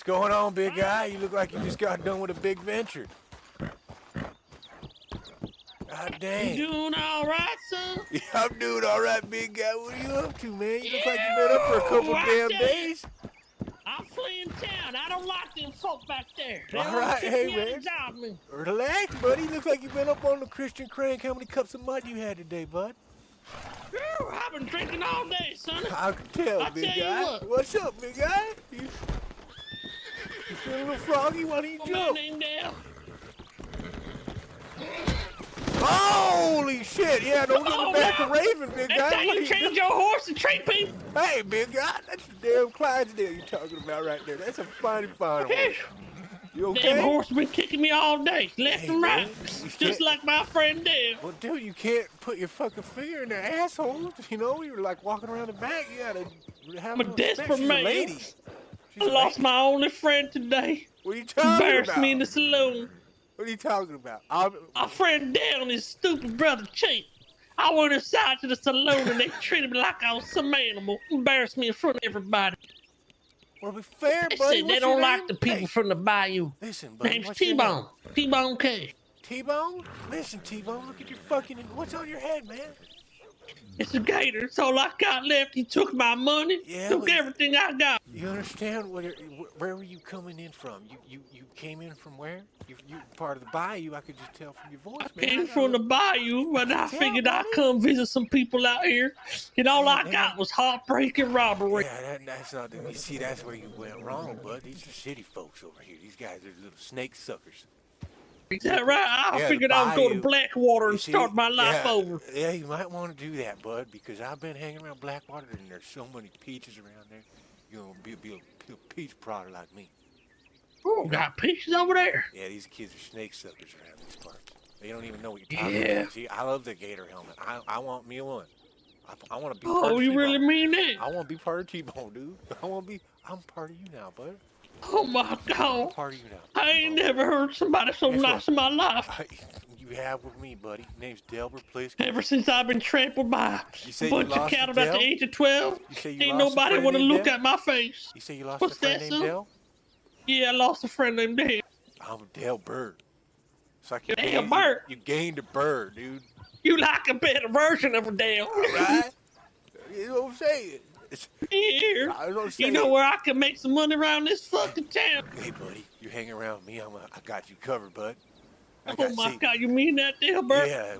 What's going on, big guy? You look like you just got done with a big venture. God dang. You doing all right, son? Yeah, I'm doing all right, big guy. What are you up to, man? You look like you've been up for a couple Yeah, damn there. days. I'm fleeing town. I don't like them folk back there. They All right, hey, man. job. Relax, buddy. Looks like you've been up on the Christian Crank. How many cups of mud you had today, bud? Whew, I've been drinking all day, son. I can tell, I big tell guy. what. What's up, big guy? You, you feel a little froggy? Why don't you What's my name there? Holy shit! Yeah, don't get Oh, the back of Raven, big That's guy. What you are change your horse and treat people? Hey, big guy, that's the damn Clydesdale you're talking about right there. That's a fine, fine horse. You Damn horse been kicking me all day, left Hey, and right, just like my friend Dave. Well, dude, you can't put your fucking finger in their asshole. You know, you're like walking around the back. You gotta have I'm a desperate man. She's I lost my only friend today. What are you talking about? Embarrassed about? me in the saloon. What are you talking about? I'm, My friend down his stupid brother Cheap. I went inside to the saloon and they treated me like I was some animal. Embarrassed me in front of everybody. well, be fair, They buddy. said they don't like name? the people Hey, from the bayou. listen, buddy. Name's T-Bone. T-Bone name? T-Bone? Listen, T-Bone, look at your fucking. What's on your head, man? It's a gator. It's all I got left. He took my money. Yeah, took everything I got. You understand where where were you coming in from? You you you came in from where? You you part of the bayou. I could just tell from your voice, I man. came got from the bayou, but I figured I'd come visit some people out here. And all I got was heartbreak and robbery. Yeah, that, that's not. The, you see, that's where you went wrong, bud. These are city folks over here. These guys are little snake suckers. Is that right? I Yeah, figured I'd go to. Blackwater and see, start my life yeah, over. Yeah, you might want to do that, bud, because I've been hanging around Blackwater and there's so many peaches around there. You're gonna be, be, a, peach prodder like me. Oh, got peaches over there. Yeah, these kids are snake suckers around these parts. They don't even know what you're talking Yeah. about. See, I love the gator helmet. I, I want me one. I, I want to be oh, part Oh, of you really mean that? I want to be part of T-Bone, dude. I want to be. I'm part of you now, bud. Oh my god. part of you now. I ain't T-Bone. never heard somebody so Guess nice what? in my life. I, you have with me, buddy. Name's Delbert please. Ever since I've been trampled by You a bunch of cattle at the age of 12, You say you ain't nobody want to look Del? at my face. You say you lost What's a friend that, named? Del? Yeah, I lost a friend named Del. I'm Dale Bird. It's like you Dale gained, Bird? You, you gained a bird, dude. You like a better version of a Del. Right? you know what I'm saying? It's, Here. I know what You know where I can make some money around this fucking town? Hey, buddy, you hang around me. I'm a, I got you covered, bud. I Oh got my see- god, you mean that, Dale Burt? Yeah,